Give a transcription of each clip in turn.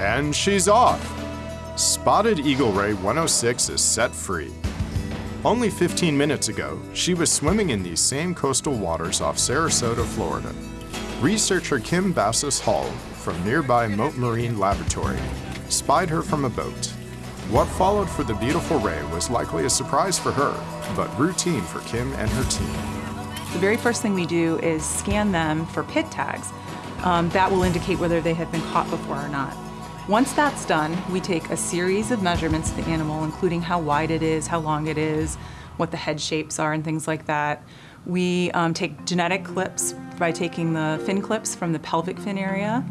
And she's off! Spotted Eagle Ray 106 is set free. Only 15 minutes ago, she was swimming in these same coastal waters off Sarasota, Florida. Researcher Kim Bassos-Hull from nearby Mote Marine Laboratory spied her from a boat. What followed for the beautiful ray was likely a surprise for her, but routine for Kim and her team. The very first thing we do is scan them for PIT tags. Um, that will indicate whether they have been caught before or not. Once that's done, we take a series of measurements of the animal, including how wide it is, how long it is, what the head shapes are, and things like that. We um, take genetic clips by taking the fin clips from the pelvic fin area.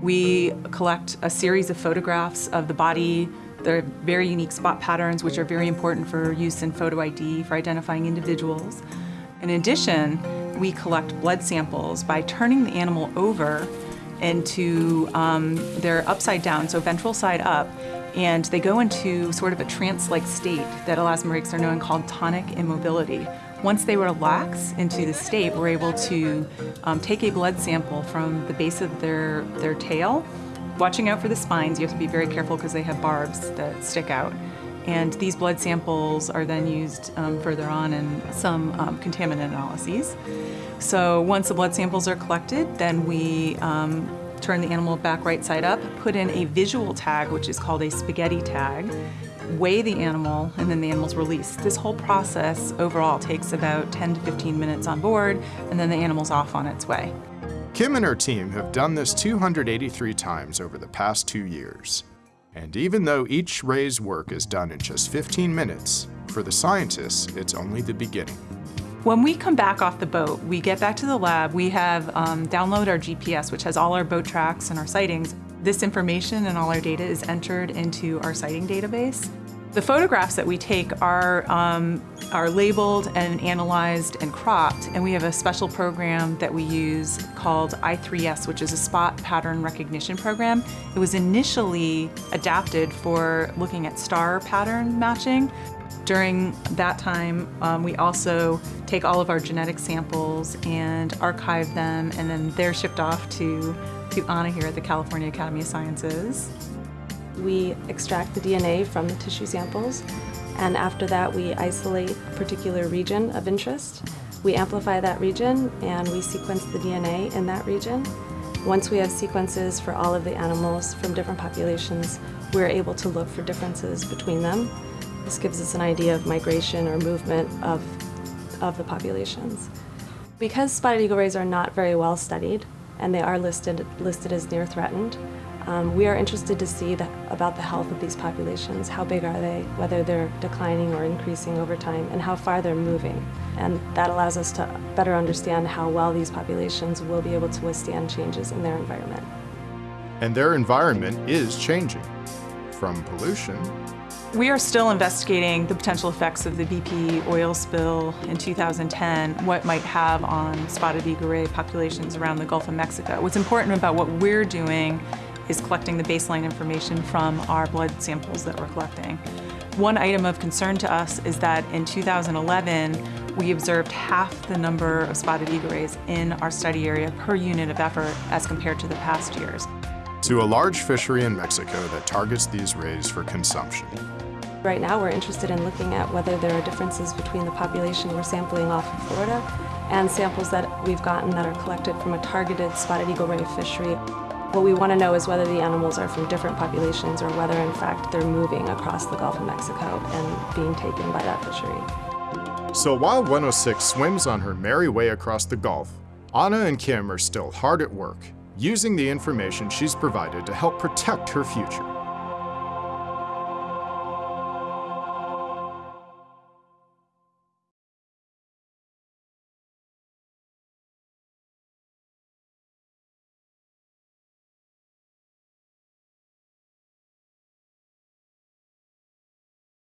We collect a series of photographs of the body, their very unique spot patterns, which are very important for use in photo ID for identifying individuals. In addition, we collect blood samples by turning the animal over into, um, they're upside down, so ventral side up, and they go into sort of a trance-like state that elasmobranchs are known called tonic immobility. Once they relax into the state, we're able to um, take a blood sample from the base of their, their tail. Watching out for the spines, you have to be very careful because they have barbs that stick out. And these blood samples are then used um, further on in some um, contaminant analyses. So once the blood samples are collected, then we um, turn the animal back right side up, put in a visual tag, which is called a spaghetti tag, weigh the animal, and then the animal's released. This whole process overall takes about 10 to 15 minutes on board, and then the animal's off on its way. Kim and her team have done this 283 times over the past two years. And even though each ray's work is done in just 15 minutes, for the scientists, it's only the beginning. When we come back off the boat, we get back to the lab, we have um, download our GPS, which has all our boat tracks and our sightings. This information and all our data is entered into our sighting database. The photographs that we take are, um, are labeled and analyzed and cropped, and we have a special program that we use called I3S, which is a spot pattern recognition program. It was initially adapted for looking at star pattern matching. During that time, um, we also take all of our genetic samples and archive them, and then they're shipped off to, to Anna here at the California Academy of Sciences. We extract the DNA from the tissue samples, and after that we isolate a particular region of interest. We amplify that region and we sequence the DNA in that region. Once we have sequences for all of the animals from different populations, we're able to look for differences between them. This gives us an idea of migration or movement of, of the populations. Because spotted eagle rays are not very well studied, and they are listed, listed as near threatened, um, we are interested to see the, about the health of these populations. How big are they, whether they're declining or increasing over time, and how far they're moving. And that allows us to better understand how well these populations will be able to withstand changes in their environment. And their environment is changing. From pollution we are still investigating the potential effects of the BP oil spill in 2010, what might have on spotted eagle ray populations around the Gulf of Mexico. What's important about what we're doing is collecting the baseline information from our blood samples that we're collecting. One item of concern to us is that in 2011, we observed half the number of spotted eagle rays in our study area per unit of effort as compared to the past years. To a large fishery in Mexico that targets these rays for consumption. Right now we're interested in looking at whether there are differences between the population we're sampling off of Florida and samples that we've gotten that are collected from a targeted spotted eagle ray fishery. What we want to know is whether the animals are from different populations or whether in fact they're moving across the Gulf of Mexico and being taken by that fishery. So while 106 swims on her merry way across the Gulf, Anna and Kim are still hard at work, using the information she's provided to help protect her future.